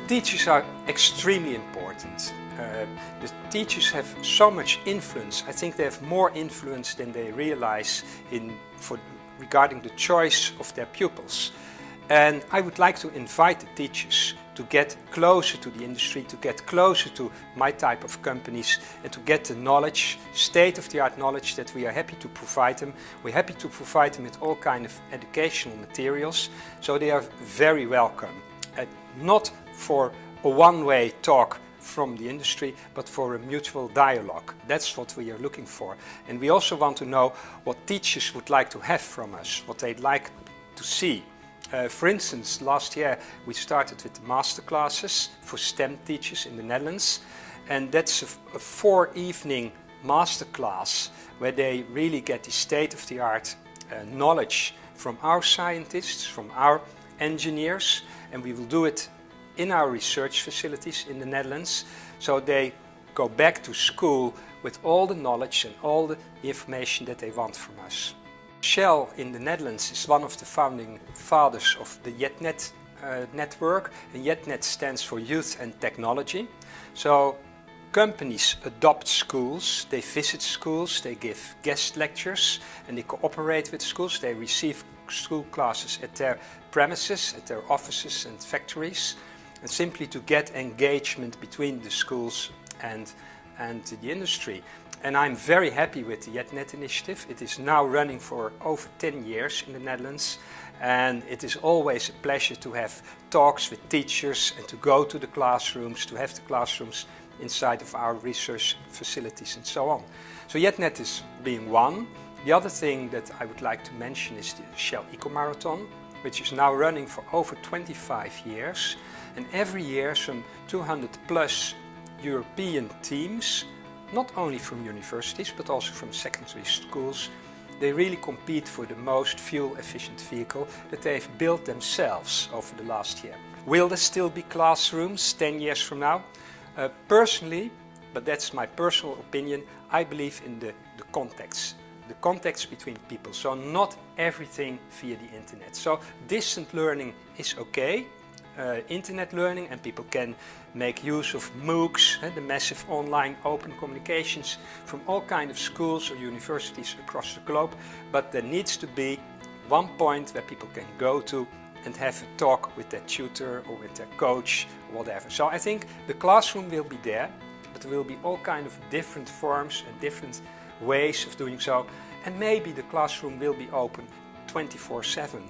teachers are extremely important. Uh, the teachers have so much influence. I think they have more influence than they realize in, for, regarding the choice of their pupils. And I would like to invite the teachers to get closer to the industry, to get closer to my type of companies and to get the knowledge, state-of-the-art knowledge that we are happy to provide them. We're happy to provide them with all kind of educational materials, so they are very welcome. And not for a one-way talk from the industry, but for a mutual dialogue. That's what we are looking for. And we also want to know what teachers would like to have from us, what they'd like to see. Uh, for instance, last year we started with master classes for STEM teachers in the Netherlands. And that's a, a four evening master class where they really get the state-of-the-art uh, knowledge from our scientists, from our engineers. And we will do it in our research facilities in the Netherlands. So they go back to school with all the knowledge and all the information that they want from us. Shell in the Netherlands is one of the founding fathers of the Jet-Net uh, network. And Jet-Net stands for Youth and Technology. So companies adopt schools, they visit schools, they give guest lectures and they cooperate with schools. They receive school classes at their premises, at their offices and factories. And simply to get engagement between the schools and, and the industry. And I'm very happy with the Jet-Net initiative. It is now running for over 10 years in the Netherlands. And it is always a pleasure to have talks with teachers and to go to the classrooms, to have the classrooms inside of our research facilities and so on. So Jet-Net is being one. The other thing that I would like to mention is the Shell Eco Marathon, which is now running for over 25 years. And every year some 200 plus European teams not only from universities but also from secondary schools. They really compete for the most fuel efficient vehicle that they've built themselves over the last year. Will there still be classrooms 10 years from now? Uh, personally, but that's my personal opinion, I believe in the, the context. The context between people, so not everything via the internet. So distant learning is okay, uh, internet learning and people can make use of MOOCs, uh, the massive online open communications from all kinds of schools or universities across the globe. But there needs to be one point where people can go to and have a talk with their tutor or with their coach or whatever. So I think the classroom will be there, but there will be all kind of different forms and different ways of doing so. And maybe the classroom will be open 24-7